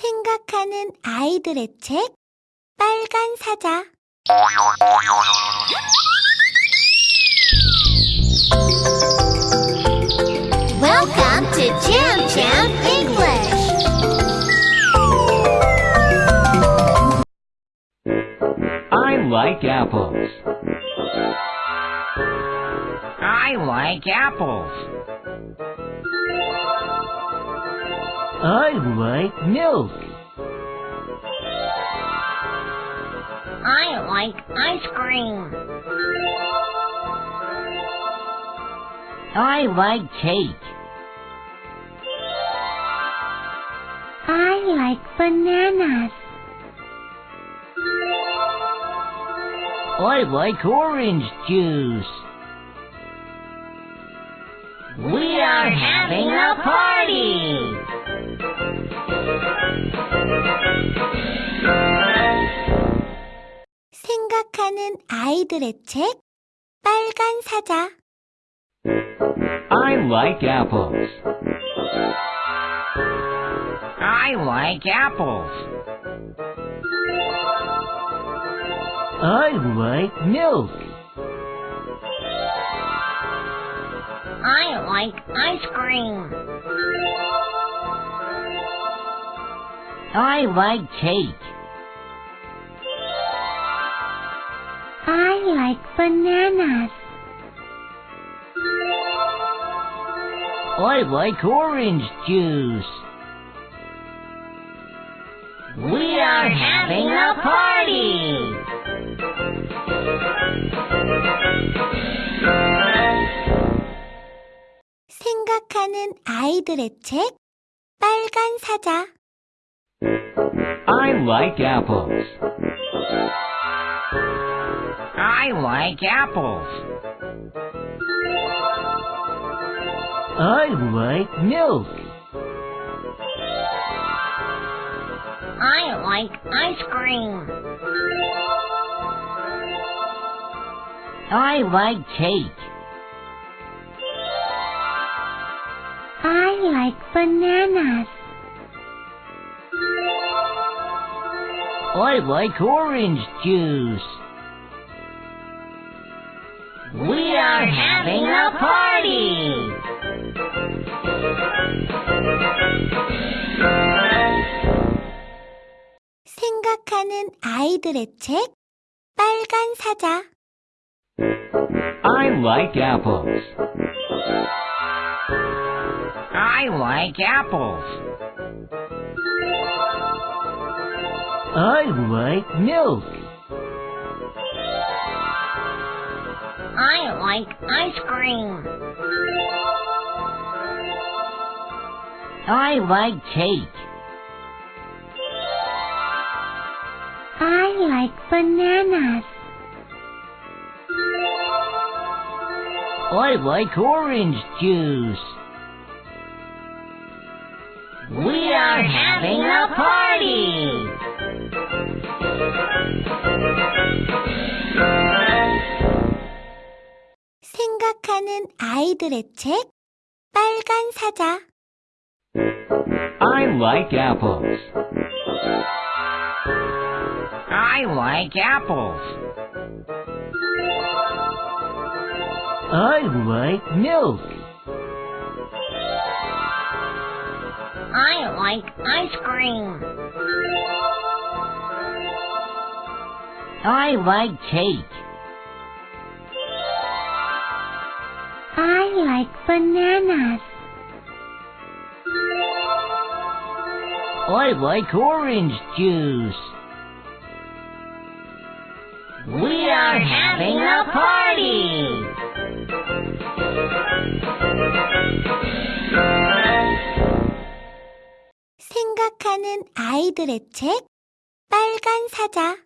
생각하는 아이들의 책 빨간 사자 Welcome to Jam Jam English. I like apples. I like apples. I like milk. I like ice cream. I like cake. I like bananas I like orange juice. We are having a party. 생각하는 아이들의 책 빨간 사자 I like apples. I like apples. I like milk. I like ice cream. I like cake. like bananas I like orange juice. We are having a party. 생각하는 아이들의 책 빨간 사자 I like apples. I like apples. I like milk. I like ice cream. I like cake. I like bananas I like orange juice. We are having a party. 생각하는 아이들의 책 빨간 사자 I like apples. I like apples. I like milk. I like ice cream. I like cake. I like bananas I like orange juice. We are having a party. 생각하는 아이들의 책 빨간 사자 I like apples. I like apples. I like milk. I like ice cream. I like cake. like bananas I like orange juice. We are having a party. 생각하는 아이들의 책 빨간 사자